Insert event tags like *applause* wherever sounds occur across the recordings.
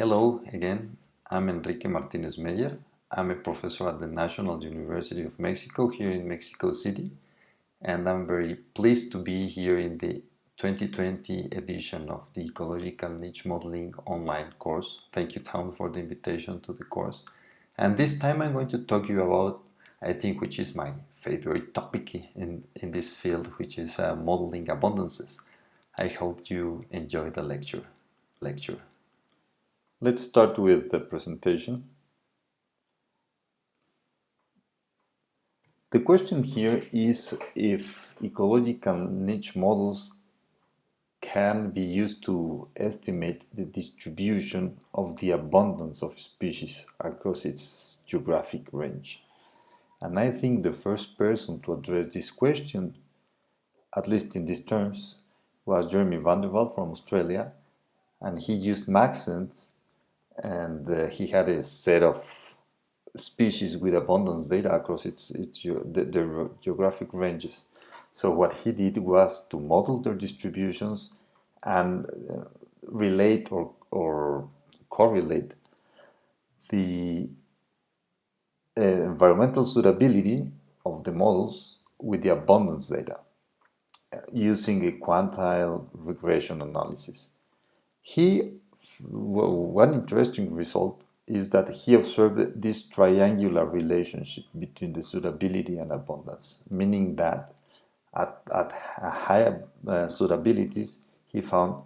Hello again, I'm Enrique Martinez Meyer. I'm a professor at the National University of Mexico here in Mexico City and I'm very pleased to be here in the 2020 edition of the Ecological Niche Modeling online course. Thank you Town for the invitation to the course. And this time I'm going to talk to you about, I think, which is my favorite topic in, in this field, which is uh, modeling abundances. I hope you enjoy the lecture. lecture. Let's start with the presentation. The question here is if ecological niche models can be used to estimate the distribution of the abundance of species across its geographic range. And I think the first person to address this question, at least in these terms, was Jeremy van from Australia, and he used Maxent and uh, he had a set of species with abundance data across its, its the, their geographic ranges. So what he did was to model their distributions and uh, relate or, or correlate the uh, environmental suitability of the models with the abundance data uh, using a quantile regression analysis. He one interesting result is that he observed this triangular relationship between the suitability and abundance, meaning that at, at higher uh, suitabilities, he found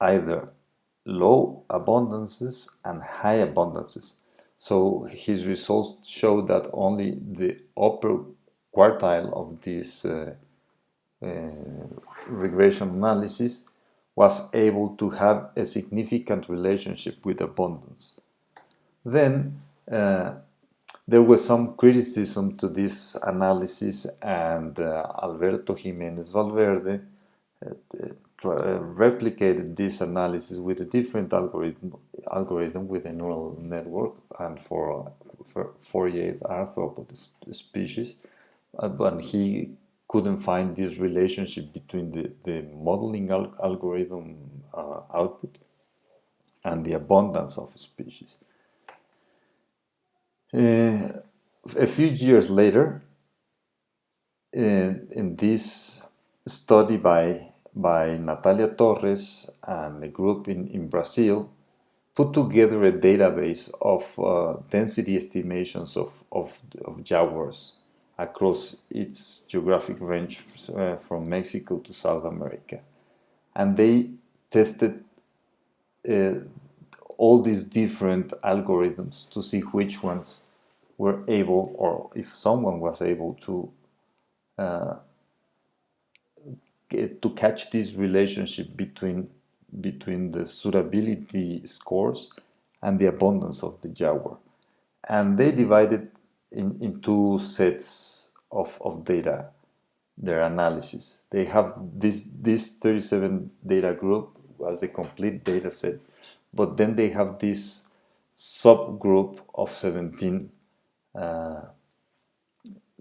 either low abundances and high abundances. So his results show that only the upper quartile of this uh, uh, regression analysis was able to have a significant relationship with abundance. Then uh, there was some criticism to this analysis and uh, Alberto Jimenez Valverde uh, uh replicated this analysis with a different algorithm, algorithm with a neural network and for, for 48 arthropod species. Uh, but he couldn't find this relationship between the, the modeling al algorithm uh, output and the abundance of species. Uh, a few years later, in, in, this study by, by Natalia Torres and a group in, in Brazil, put together a database of uh, density estimations of, of, of jaguars across its geographic range uh, from Mexico to South America. And they tested uh, all these different algorithms to see which ones were able, or if someone was able to uh, get, to catch this relationship between between the suitability scores and the abundance of the jaguar. And they divided in, in two sets of, of data, their analysis. They have this, this 37 data group as a complete data set, but then they have this subgroup of 17 uh,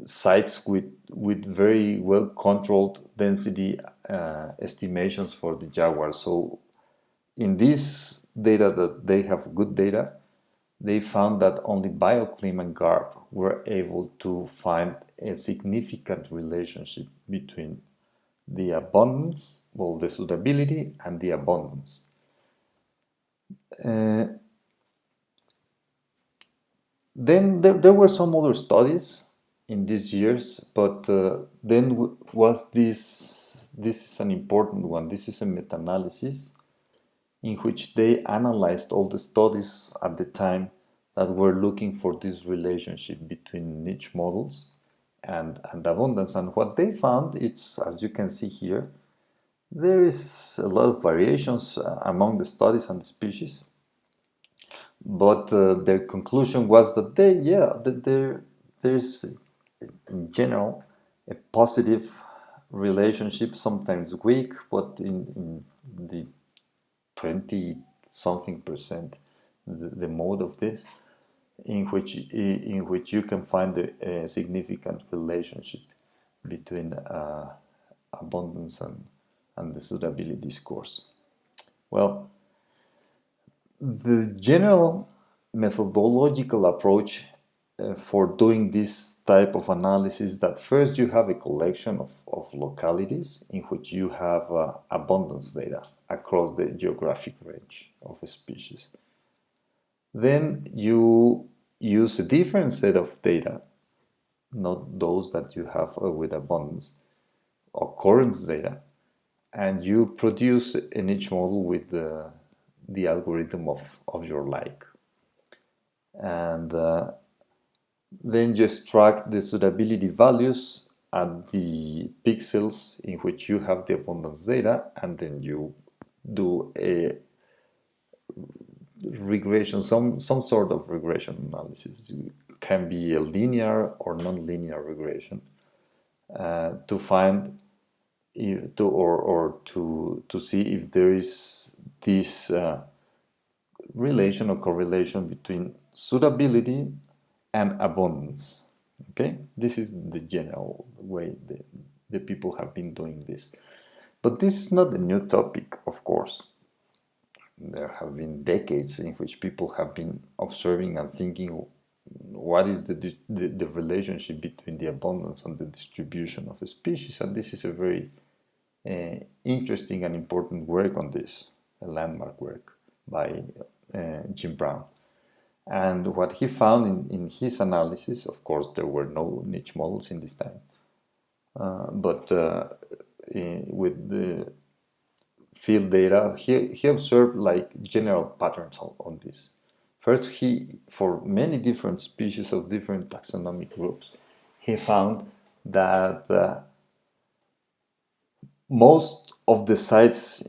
sites with, with very well controlled density uh, estimations for the Jaguar. So in this data that they have good data, they found that only BioClim and GARP were able to find a significant relationship between the abundance, well, the suitability and the abundance. Uh, then there, there, were some other studies in these years, but uh, then was this, this is an important one, this is a meta-analysis in which they analyzed all the studies at the time that were looking for this relationship between niche models and, and abundance. And what they found, it's as you can see here, there is a lot of variations uh, among the studies and the species. But uh, their conclusion was that they, yeah, that there, there's in general a positive relationship, sometimes weak, but in, in the 20 something percent the, the mode of this in which in which you can find a, a significant relationship between uh, abundance and, and the suitability scores. Well, the general methodological approach uh, for doing this type of analysis that first you have a collection of, of localities in which you have uh, abundance data across the geographic range of a species. Then you use a different set of data, not those that you have uh, with abundance, occurrence data, and you produce an niche model with the, the algorithm of, of your like. And uh, then you extract the suitability values at the pixels in which you have the abundance data and then you do a regression, some, some sort of regression analysis. It can be a linear or non-linear regression uh, to find if, to, or, or to, to see if there is this uh, relation or correlation between suitability and abundance. Okay, this is the general way the, the people have been doing this. But this is not a new topic, of course. There have been decades in which people have been observing and thinking what is the, the, the relationship between the abundance and the distribution of a species. And this is a very uh, interesting and important work on this, a landmark work by uh, Jim Brown. And what he found in, in his analysis, of course, there were no niche models in this time, uh, but uh, in, with the field data, he, he observed like general patterns on, on, this. First, he, for many different species of different taxonomic groups, he found that uh, most of the sites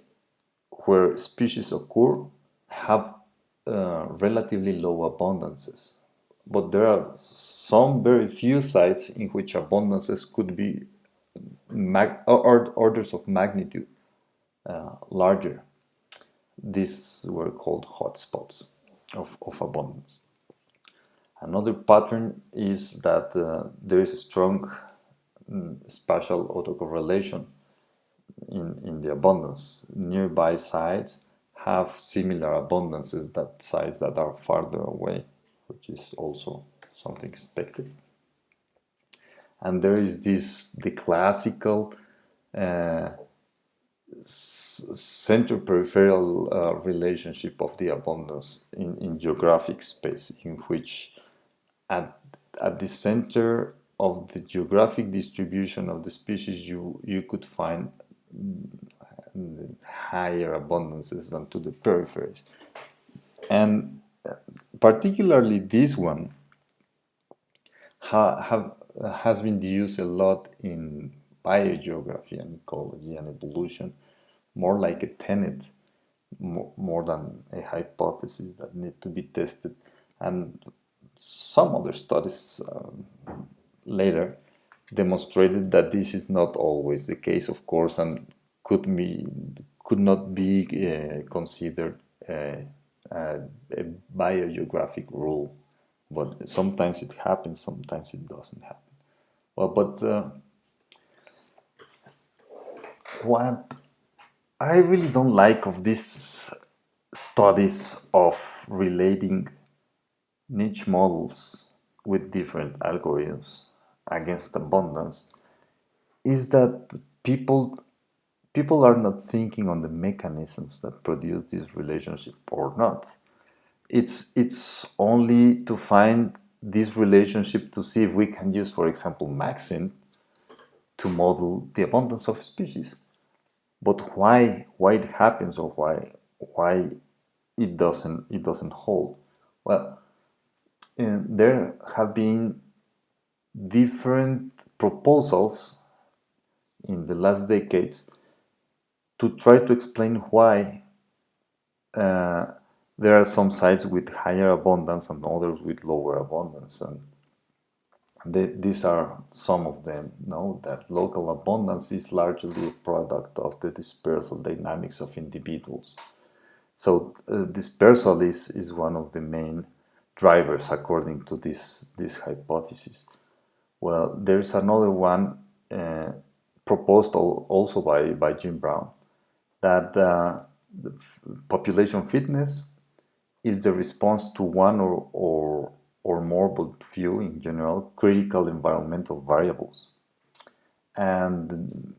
where species occur have uh, relatively low abundances. But there are some very few sites in which abundances could be orders of magnitude uh, larger. These were called hotspots of, of abundance. Another pattern is that uh, there is a strong mm, spatial autocorrelation in, in the abundance. Nearby sites have similar abundances that sites that are farther away, which is also something expected. And there is this, the classical uh, center-peripheral uh, relationship of the abundance in, in geographic space, in which at, at the center of the geographic distribution of the species, you, you could find higher abundances than to the peripheries. And uh, particularly this one ha have, has been used a lot in biogeography and ecology and evolution, more like a tenet, more, more than a hypothesis that need to be tested. And some other studies um, later demonstrated that this is not always the case, of course, and could be could not be uh, considered a, a, biogeographic rule. But sometimes it happens, sometimes it doesn't happen. Well, but uh, what I really don't like of these studies of relating niche models with different algorithms against abundance is that people people are not thinking on the mechanisms that produce this relationship or not. It's, it's only to find this relationship to see if we can use, for example, Maxent to model the abundance of species. But why, why it happens or why, why it doesn't, it doesn't hold? Well, eh, there have been different proposals in the last decades to try to explain why uh, there are some sites with higher abundance and others with lower abundance. And they, these are some of them. Know that local abundance is largely a product of the dispersal dynamics of individuals. So uh, dispersal is, is one of the main drivers according to this, this hypothesis. Well, there's another one uh, proposed also by, by Jim Brown, that uh, population fitness is the response to one or, or, or more, but few in general, critical environmental variables. And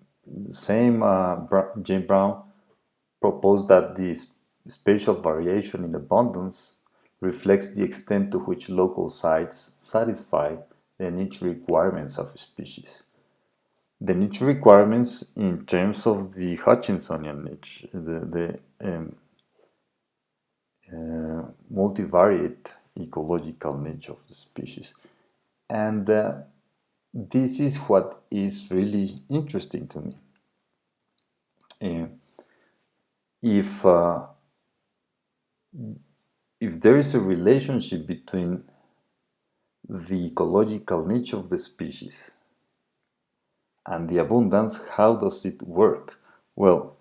same uh, Jim Brown proposed that this spatial variation in abundance reflects the extent to which local sites satisfy the niche requirements of species. The niche requirements in terms of the Hutchinsonian niche, the, the um, uh, multivariate ecological niche of the species. And uh, this is what is really interesting to me. Uh, if uh, if there is a relationship between the ecological niche of the species and the abundance, how does it work? Well,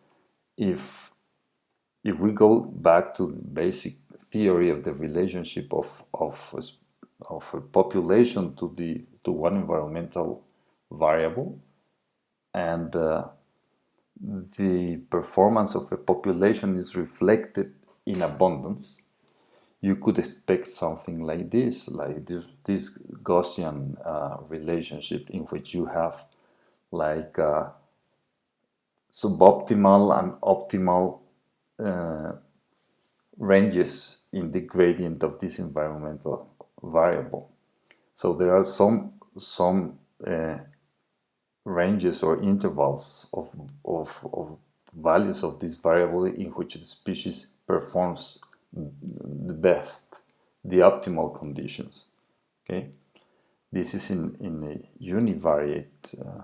if if we go back to the basic theory of the relationship of of a, of a population to the to one environmental variable and uh, the performance of a population is reflected in abundance, you could expect something like this, like this, this Gaussian uh, relationship in which you have like uh, suboptimal and optimal uh, ranges in the gradient of this environmental variable. So there are some some uh, ranges or intervals of, of, of values of this variable in which the species performs the best, the optimal conditions. Okay, this is in, in a univariate uh,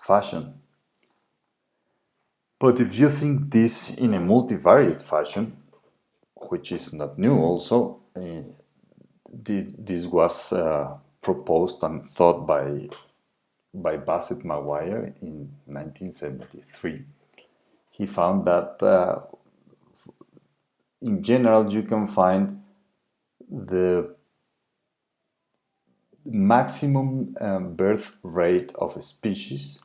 fashion. But if you think this in a multivariate fashion, which is not new also, uh, this, this was uh, proposed and thought by by Bassett Maguire in 1973. He found that uh, in general you can find the maximum um, birth rate of a species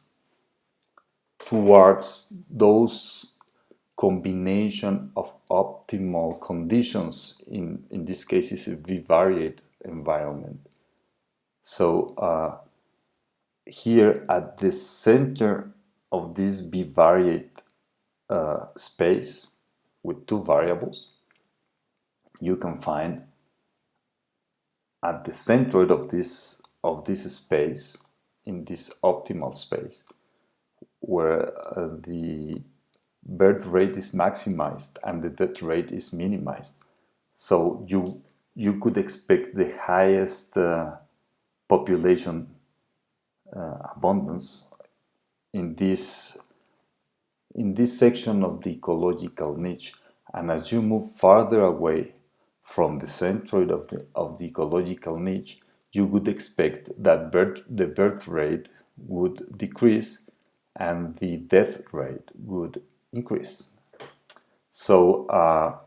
towards those combination of optimal conditions. In in this case is a bivariate environment. So uh, here at the center of this bivariate uh, space with two variables, you can find at the centroid of this of this space in this optimal space where uh, the birth rate is maximized and the death rate is minimized. So you you could expect the highest uh, population uh, abundance in this in this section of the ecological niche. And as you move farther away from the centroid of the, of the ecological niche you would expect that birth, the birth rate would decrease and the death rate would increase. So uh,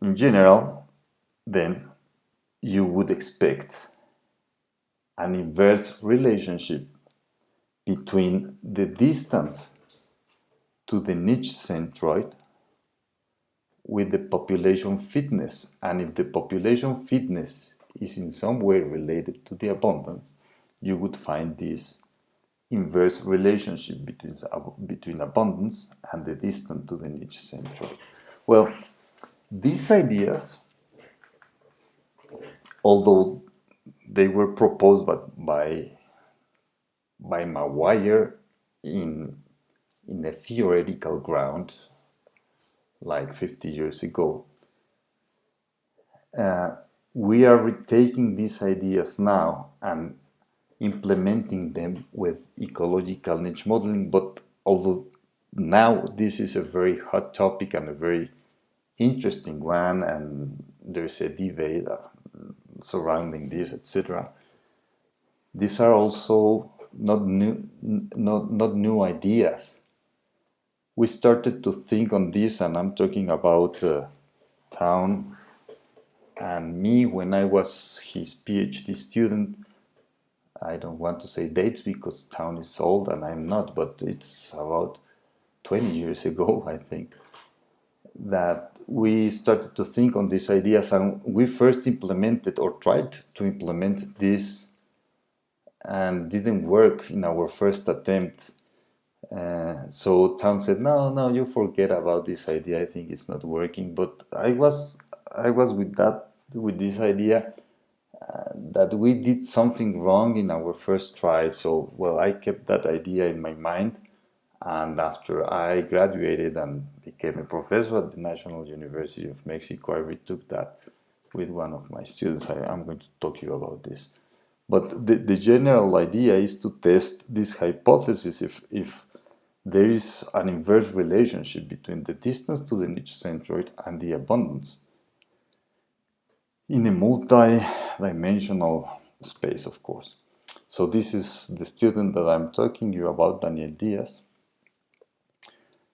in general then you would expect an inverse relationship between the distance to the niche centroid with the population fitness. And if the population fitness is in some way related to the abundance you would find this inverse relationship between, between abundance and the distance to the niche centroid. Well, these ideas, although they were proposed by, by, by Maguire in, in a theoretical ground like 50 years ago. Uh, we are retaking these ideas now and implementing them with ecological niche modeling, but although now this is a very hot topic and a very interesting one, and there's a debate uh, surrounding this, etc. These are also not new, not, not new ideas. We started to think on this, and I'm talking about uh, Town and me when I was his PhD student. I don't want to say dates because Town is old and I'm not, but it's about 20 years *laughs* ago, I think. that we started to think on these ideas and we first implemented or tried to implement this and didn't work in our first attempt. Uh, so Town said, "No, no, you forget about this idea. I think it's not working." But I was, I was with that, with this idea that we did something wrong in our first try. So, well, I kept that idea in my mind, and after I graduated and became a professor at the National University of Mexico, I retook that with one of my students. I, am going to talk to you about this. But the, the general idea is to test this hypothesis if, if there is an inverse relationship between the distance to the niche centroid and the abundance in a multi-dimensional space, of course. So this is the student that I'm talking you about, Daniel Diaz.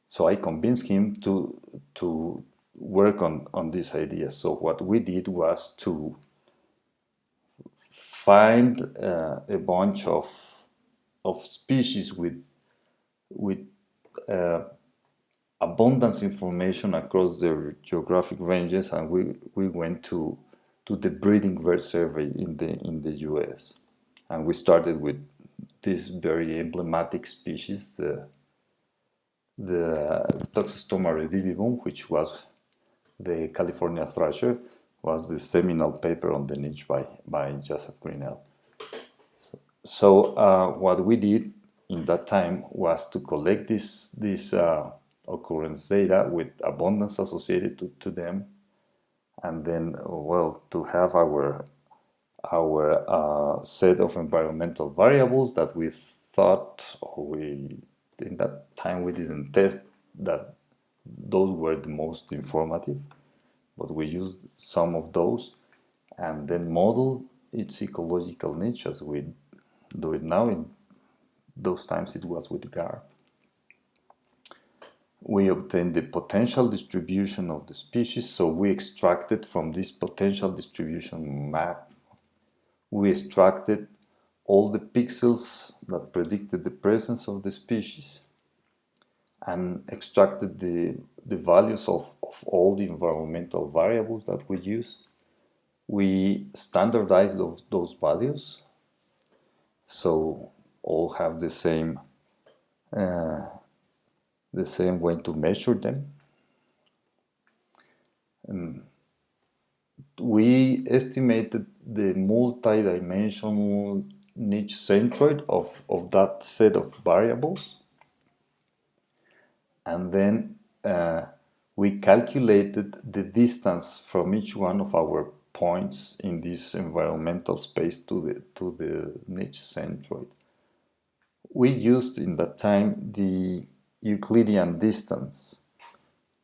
So I convinced him to, to work on, on this idea. So what we did was to find uh, a bunch of, of species with, with uh, abundance information across their geographic ranges and we, we went to, to the breeding bird survey in the, in the US. And we started with this very emblematic species, the the Toxostoma redivivum, which was the California thrasher, was the seminal paper on the niche by, by Joseph Grinnell. So, so uh, what we did in that time was to collect this, this uh, occurrence data with abundance associated to, to them, and then, well, to have our, our uh, set of environmental variables that we thought or we in that time we didn't test that those were the most informative, but we used some of those and then model its ecological niche as we do it now. In those times it was with GARP. We obtained the potential distribution of the species, so we extracted from this potential distribution map, we extracted all the pixels that predicted the presence of the species and extracted the, the values of, of all the environmental variables that we use. We standardized those, those values so all have the same uh, the same way to measure them. Um, we estimated the multi-dimensional niche centroid of, of that set of variables. And then uh, we calculated the distance from each one of our points in this environmental space to the, to the niche centroid. We used in that time the Euclidean distance,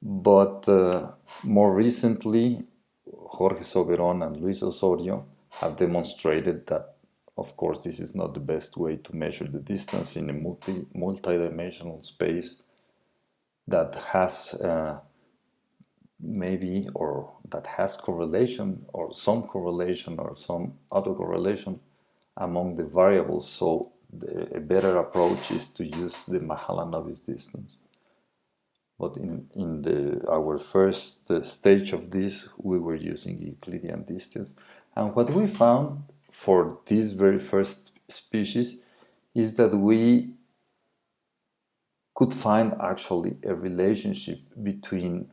but uh, more recently Jorge Soberon and Luis Osorio have demonstrated that of course, this is not the best way to measure the distance in a multi multi-dimensional space that has uh, maybe or that has correlation or some correlation or some autocorrelation among the variables. So the, a better approach is to use the Mahalanobis distance. But in, in the, our first uh, stage of this, we were using Euclidean distance. And what we found for this very first species is that we could find actually a relationship between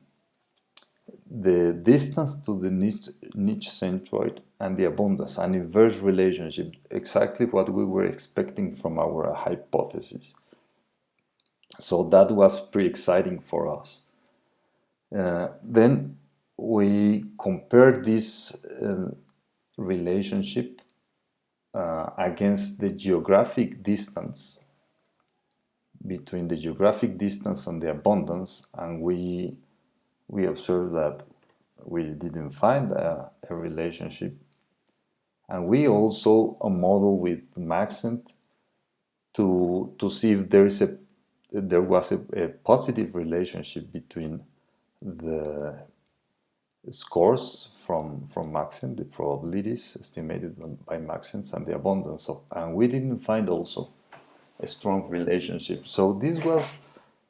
the distance to the niche, niche centroid and the abundance, an inverse relationship, exactly what we were expecting from our hypothesis. So that was pretty exciting for us. Uh, then we compared this uh, relationship uh, against the geographic distance between the geographic distance and the abundance and we we observed that we didn't find a, a relationship and we also a model with Maxent to to see if there is a there was a, a positive relationship between the scores from, from Maxent, the probabilities estimated by Maxent and the abundance of, and we didn't find also a strong relationship. So this was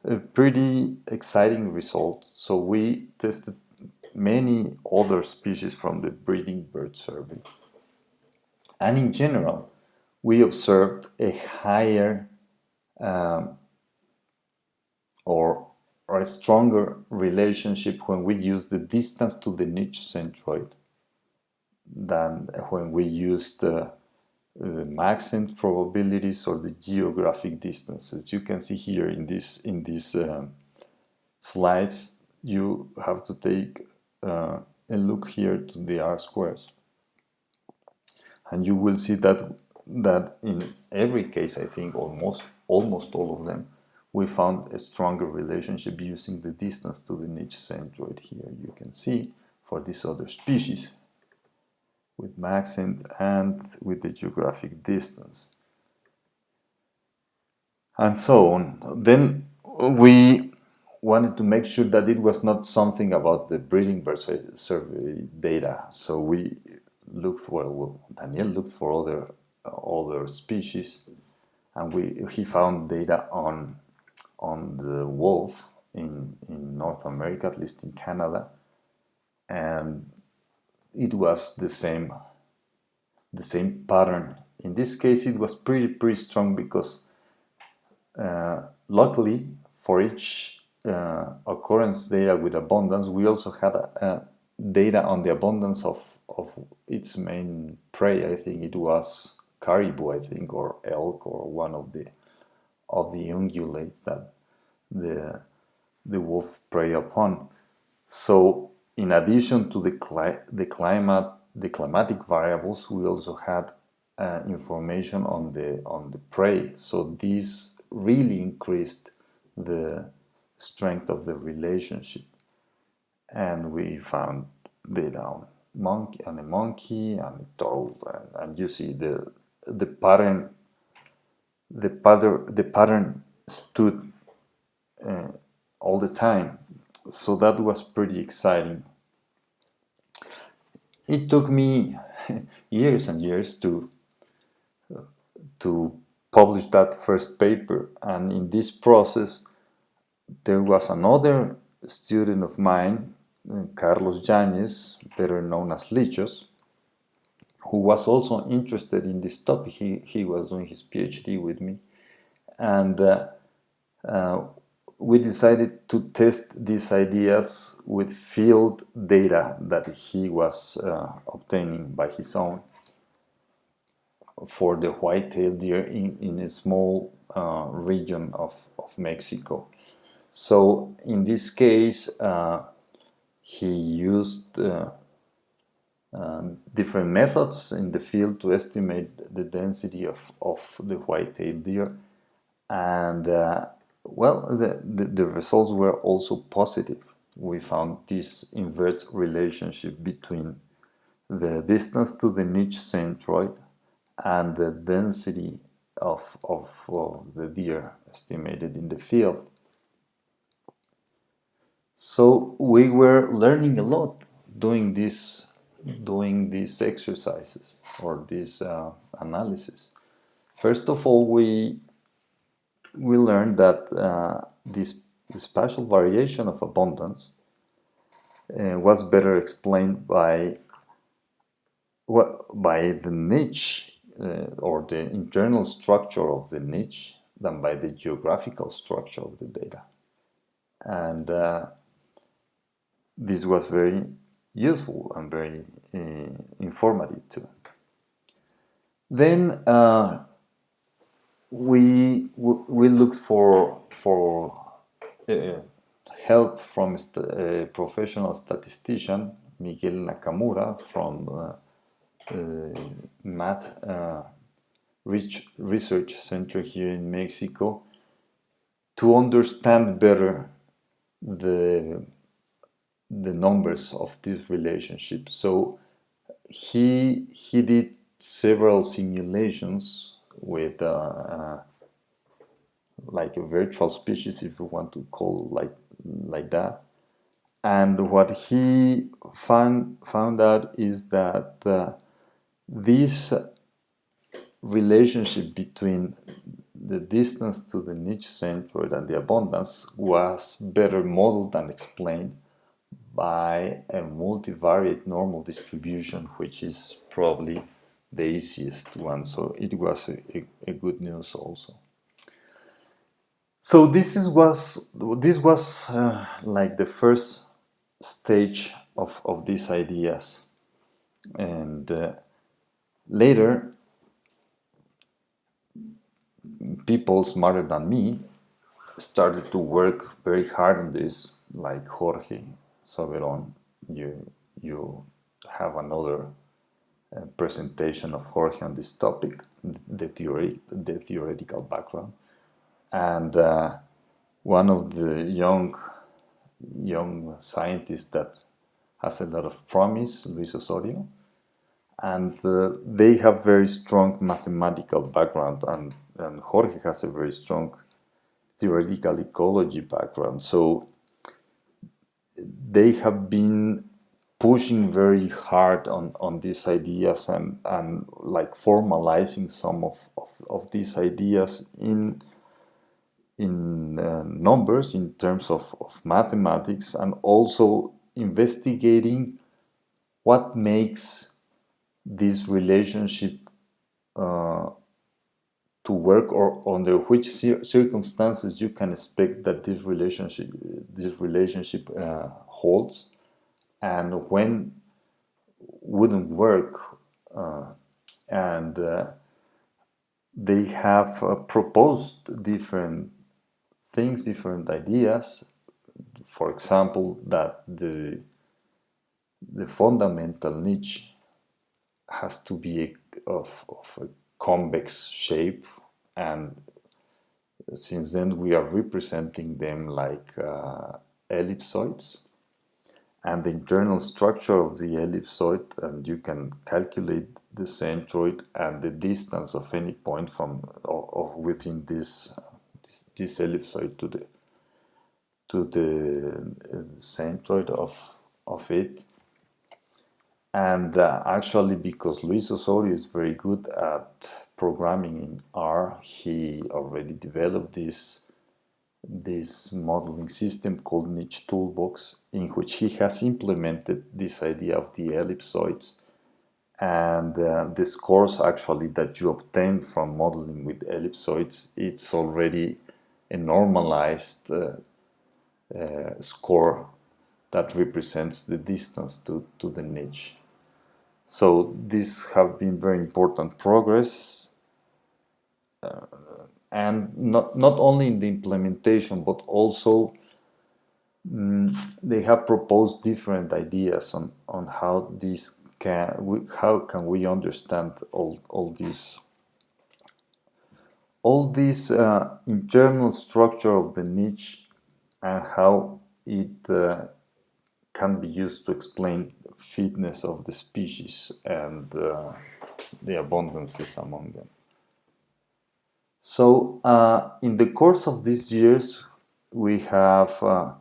a pretty exciting result. So we tested many other species from the breeding bird survey. And in general, we observed a higher um, or, or a stronger relationship when we use the distance to the niche centroid than when we used uh, the maxent probabilities or the geographic distances. You can see here in this in these uh, slides, you have to take uh, a look here to the R squares, and you will see that that in every case, I think almost almost all of them, we found a stronger relationship using the distance to the niche centroid here. You can see for this other species with maxent and with the geographic distance. And so on. Then we wanted to make sure that it was not something about the breeding bird survey data. So we looked for, well, Daniel looked for other other species and we he found data on on the wolf in, in North America, at least in Canada, and it was the same the same pattern. In this case, it was pretty pretty strong because uh, luckily for each uh, occurrence data with abundance, we also had uh, data on the abundance of of its main prey. I think it was caribou, I think, or elk, or one of the of the ungulates that the the wolf prey upon. So, in addition to the cli the climate, the climatic variables, we also had uh, information on the on the prey. So this really increased the strength of the relationship, and we found data on monkey and a monkey and a toad, and, and you see the the pattern the pattern the pattern stood uh, all the time so that was pretty exciting it took me *laughs* years and years to to publish that first paper and in this process there was another student of mine Carlos Yañez, better known as Lichos who was also interested in this topic. He, he was doing his PhD with me. And uh, uh, we decided to test these ideas with field data that he was uh, obtaining by his own for the white-tailed deer in, in a small uh, region of, of Mexico. So in this case, uh, he used uh, um, different methods in the field to estimate the density of, of the white-tailed deer and uh, well the, the, the, results were also positive we found this inverse relationship between the distance to the niche centroid and the density of, of, of the deer estimated in the field so we were learning a lot doing this doing these exercises or this uh, analysis. First of all, we we learned that uh, this spatial variation of abundance uh, was better explained by well, by the niche uh, or the internal structure of the niche than by the geographical structure of the data. And uh, this was very useful and very uh, informative too. Then uh, we we looked for for uh, help from a professional statistician Miguel Nakamura from uh, uh, Math uh, Research Center here in Mexico to understand better the the numbers of this relationship. So he he did several simulations with uh, uh, like a virtual species, if you want to call like like that. And what he found found out is that uh, this relationship between the distance to the niche centroid and the abundance was better modeled and explained by a multivariate normal distribution, which is probably the easiest one. So it was a, a, good news also. So this is was this was uh, like the first stage of, of these ideas, and uh, later people smarter than me started to work very hard on this, like Jorge Soberon. You you have another uh, presentation of Jorge on this topic, the theory, the theoretical background, and uh, one of the young young scientists that has a lot of promise, Luis Osorio, and uh, they have very strong mathematical background and, and Jorge has a very strong theoretical ecology background. So they have been pushing very hard on, on these ideas and, and like formalizing some of, of, of these ideas in in uh, numbers in terms of, of mathematics and also investigating what makes this relationship uh, to work or under which circumstances you can expect that this relationship this relationship uh, holds and when wouldn't work uh, and uh, they have uh, proposed different things different ideas. For example that the the fundamental niche has to be of, of a convex shape and since then we are representing them like uh, ellipsoids and the internal structure of the ellipsoid and you can calculate the centroid and the distance of any point from or, within this this ellipsoid to the to the uh, centroid of of it. And uh, actually because Luis Osorio is very good at programming in R he already developed this this modeling system called Niche Toolbox in which he has implemented this idea of the ellipsoids and uh, the scores actually that you obtain from modeling with ellipsoids it's already a normalized uh, uh, score that represents the distance to, to the niche. So these have been very important progress uh, and not, not only in the implementation but also mm, they have proposed different ideas on, on how this can we, how can we understand all, all these all this uh, internal structure of the niche and how it uh, can be used to explain fitness of the species and uh, the abundances among them. So uh, in the course of these years we have uh,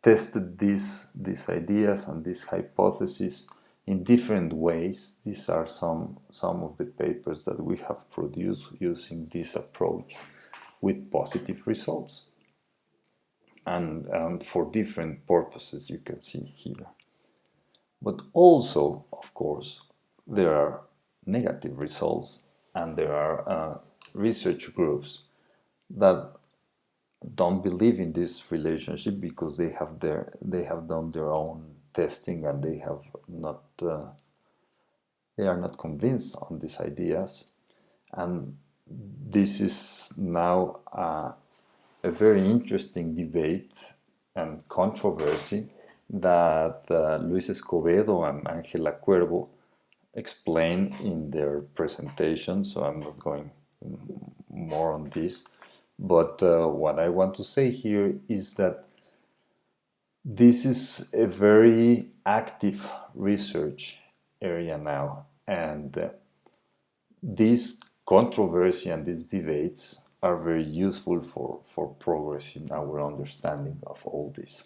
tested these, these ideas and these hypotheses in different ways. These are some, some of the papers that we have produced using this approach with positive results and, and for different purposes you can see here. But also, of course, there are negative results and there are uh, research groups that don't believe in this relationship because they have their they have done their own testing and they have not uh, they are not convinced on these ideas. And this is now uh, a very interesting debate and controversy that uh, Luis Escobedo and Angela Cuervo explain in their presentation. So I'm not going more on this but uh, what I want to say here is that this is a very active research area now and uh, this controversy and these debates are very useful for, for progress in our understanding of all this.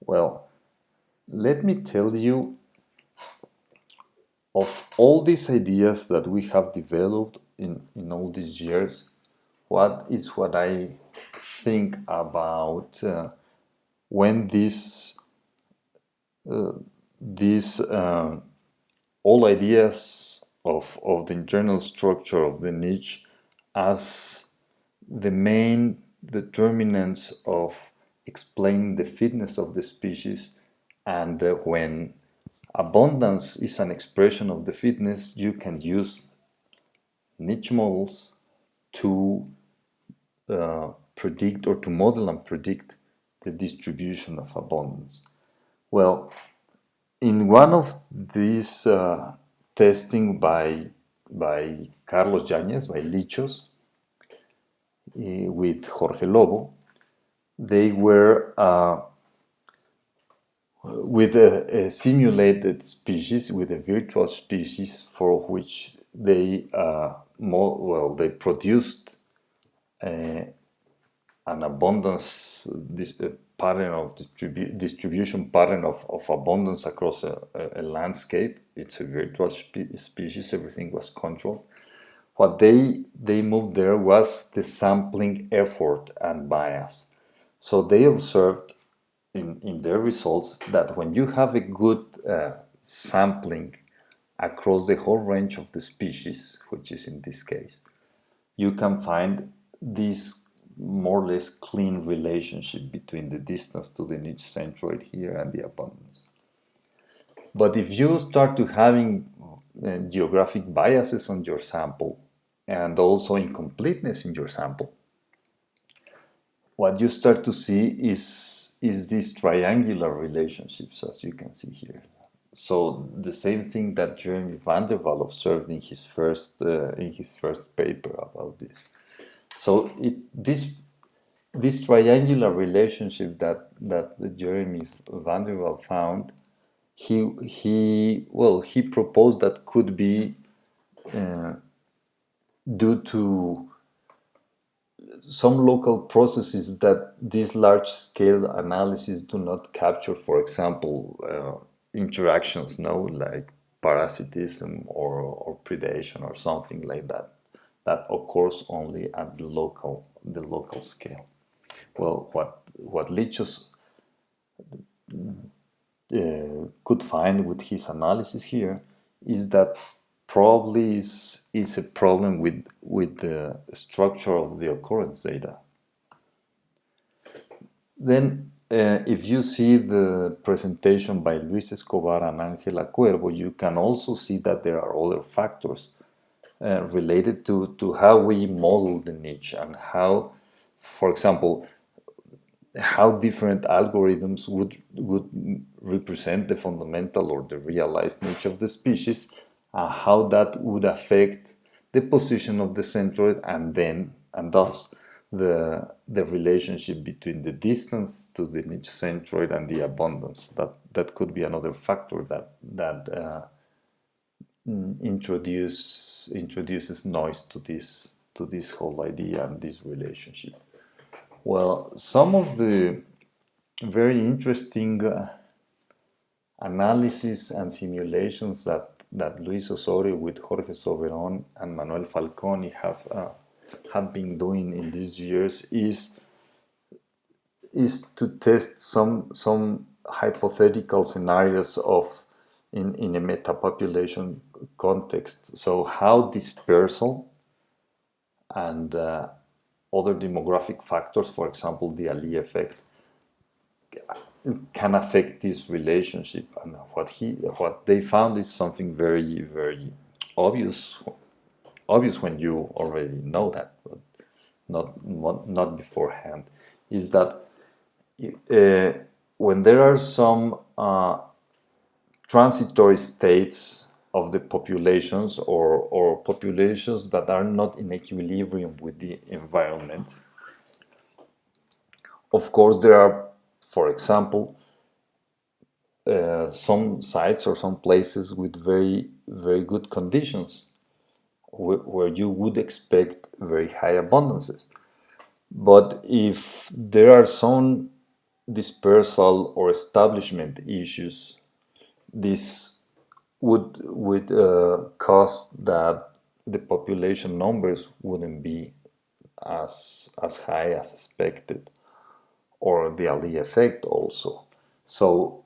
Well, let me tell you of all these ideas that we have developed in, in all these years, what is what I think about uh, when this uh, these uh, all ideas of of the internal structure of the niche as the main determinants of explaining the fitness of the species and uh, when abundance is an expression of the fitness you can use niche models to uh, predict or to model and predict the distribution of abundance. Well, in one of these uh, testing by by Carlos Yañez, by Lichos, uh, with Jorge Lobo, they were uh, with a, a, simulated species, with a virtual species for which they uh, more, well they produced a, an abundance this, pattern of distribu distribution pattern of, of abundance across a, a, landscape. It's a virtual spe species. Everything was controlled. What they they moved there was the sampling effort and bias. So they observed in, in their results that when you have a good uh, sampling across the whole range of the species, which is in this case, you can find this more or less clean relationship between the distance to the niche centroid here and the abundance. But if you start to having uh, geographic biases on your sample and also incompleteness in your sample, what you start to see is, is these triangular relationships as you can see here. So the same thing that Jeremy van der Wal observed in his first uh, in his first paper about this. So it, this this triangular relationship that that Jeremy van der Wal found, he he well he proposed that could be uh, due to some local processes that these large scale analyses do not capture. For example, uh, interactions, no, like parasitism or, or predation or something like that that occurs only at the local the local scale. Well, what what Lichos uh, could find with his analysis here is that probably is is a problem with with the structure of the occurrence data. Then, uh, if you see the presentation by Luis Escobar and Angela Cuervo, you can also see that there are other factors uh, related to, to how we model the niche and how, for example, how different algorithms would, would represent the fundamental or the realized niche of the species, uh, how that would affect the position of the centroid and then, and thus, the, the relationship between the distance to the niche centroid and the abundance. That, that could be another factor that, that uh, Mm, introduce introduces noise to this to this whole idea and this relationship. Well, some of the very interesting uh, analysis and simulations that that Luis Osorio with Jorge Soberon and Manuel Falconi have uh, have been doing in these years is is to test some some hypothetical scenarios of in, in a metapopulation context. So how dispersal and uh, other demographic factors, for example, the Allee effect, can affect this relationship. And what he, what they found is something very, very obvious. Obvious when you already know that, but not not, beforehand. Is that uh, when there are some uh, transitory states of the populations or, or populations that are not in equilibrium with the environment. Of course, there are, for example, uh, some sites or some places with very, very good conditions where you would expect very high abundances. But if there are some dispersal or establishment issues this would would uh, cause that the population numbers wouldn't be as, as high as expected, or the Allee effect also. So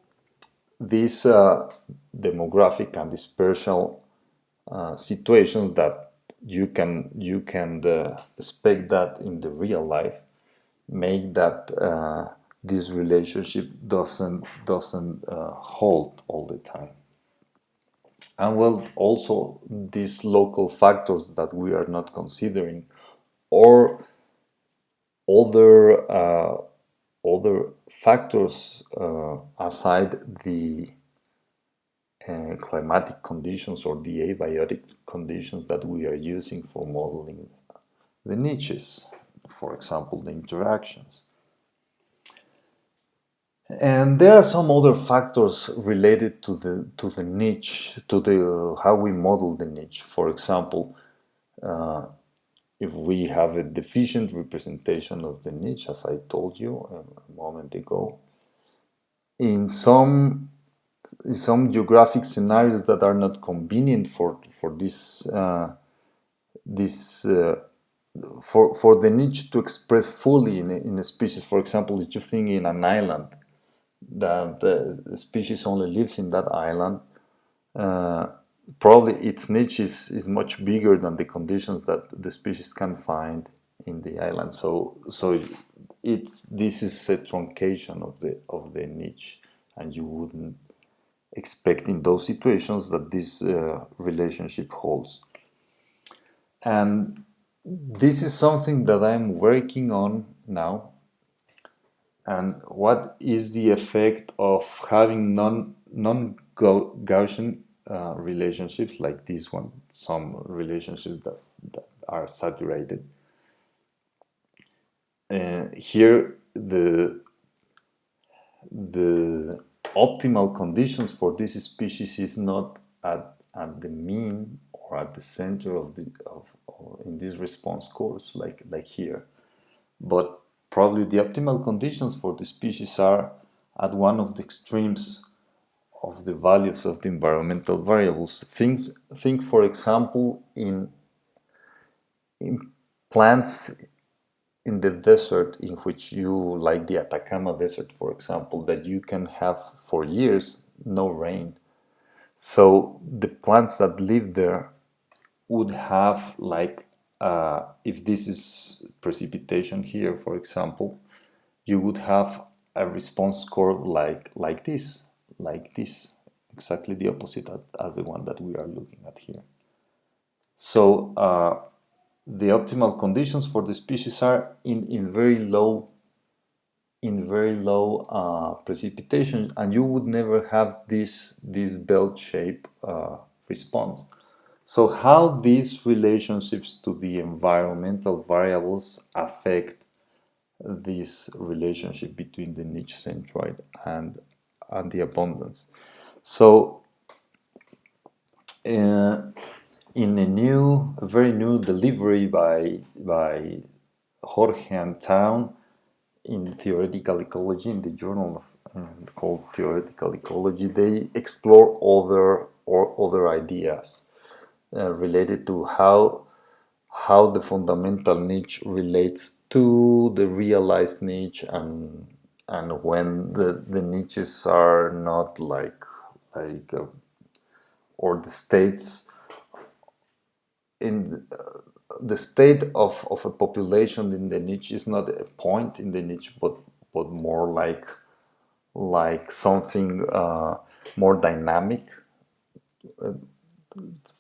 this uh, demographic and dispersal uh, situations that you can you can uh, expect that in the real life make that uh, this relationship doesn't doesn't uh, hold all the time. And well also these local factors that we are not considering or other uh, other factors aside the uh, climatic conditions or the abiotic conditions that we are using for modeling the niches for example the interactions and there are some other factors related to the to the niche, to the uh, how we model the niche. For example, uh, if we have a deficient representation of the niche, as I told you a moment ago, in some some geographic scenarios that are not convenient for for this uh, this uh, for for the niche to express fully in a, in a species. For example, if you think in an island that the species only lives in that island, uh, probably its niche is, is much bigger than the conditions that the species can find in the island. So, so it's this is a truncation of the of the niche, and you wouldn't expect in those situations that this uh, relationship holds. And this is something that I'm working on now and what is the effect of having non non Gaussian uh, relationships like this one, some relationships that, that are saturated. Uh, here, the the optimal conditions for this species is not at, at the mean or at the center of the of, in this response course like like here, but Probably the optimal conditions for the species are at one of the extremes of the values of the environmental variables. Things, think, for example, in, in plants in the desert in which you, like the Atacama Desert, for example, that you can have for years no rain. So the plants that live there would have like uh, if this is precipitation here, for example, you would have a response curve like, like this, like this, exactly the opposite as the one that we are looking at here. So uh, the optimal conditions for the species are in, in very low in very low uh, precipitation and you would never have this this bell shape uh, response so how these relationships to the environmental variables affect this relationship between the niche centroid and, and the abundance. So uh, in a new, a very new delivery by, by Jorge and Town in Theoretical Ecology, in the journal of, uh, called Theoretical Ecology, they explore other or other ideas uh, related to how how the fundamental niche relates to the realized niche and and when the, the niches are not like like uh, or the states in the state of, of a population in the niche is not a point in the niche but but more like like something uh, more dynamic uh,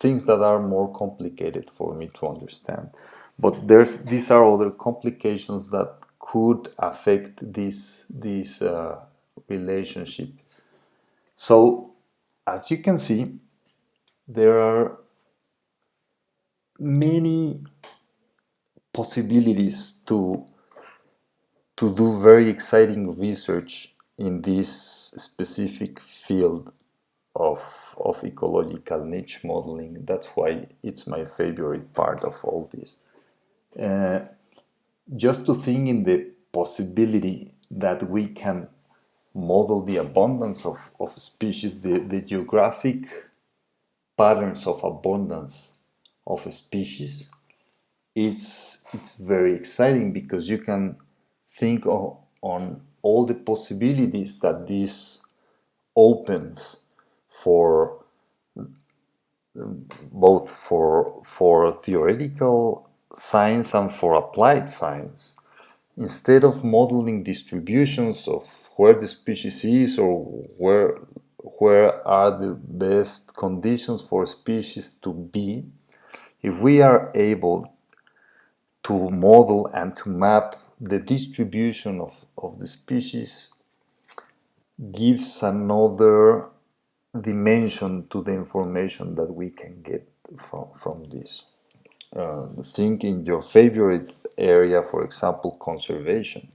things that are more complicated for me to understand. But there's these are other complications that could affect this this uh, relationship. So, as you can see, there are many possibilities to to do very exciting research in this specific field of, of ecological niche modeling. That's why it's my favorite part of all this. Uh, just to think in the possibility that we can model the abundance of, of species, the, the geographic patterns of abundance of a species. It's it's very exciting because you can think of, on all the possibilities that this opens for both for for theoretical science and for applied science. Instead of modeling distributions of where the species is or where where are the best conditions for species to be if we are able to model and to map the distribution of, of the species gives another dimension to the information that we can get from, from this. Uh, think in your favorite area, for example, conservation.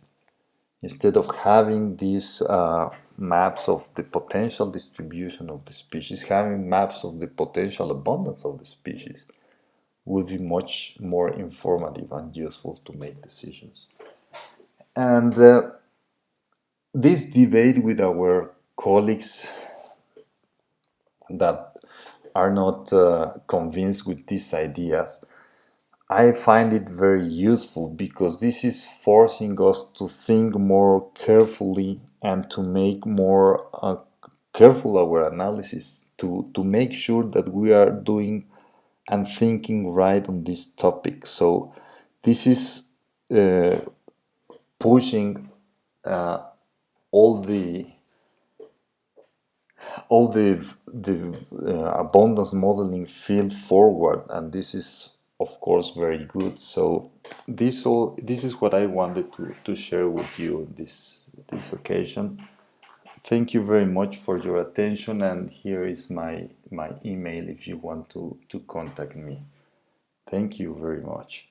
Instead of having these uh, maps of the potential distribution of the species, having maps of the potential abundance of the species would be much more informative and useful to make decisions. And uh, this debate with our colleagues that are not uh, convinced with these ideas, I find it very useful because this is forcing us to think more carefully and to make more uh, careful our analysis to, to make sure that we are doing and thinking right on this topic. So this is uh, pushing uh, all the all the the uh, abundance modeling field forward and this is of course very good so this all this is what I wanted to, to share with you this this occasion thank you very much for your attention and here is my my email if you want to to contact me. Thank you very much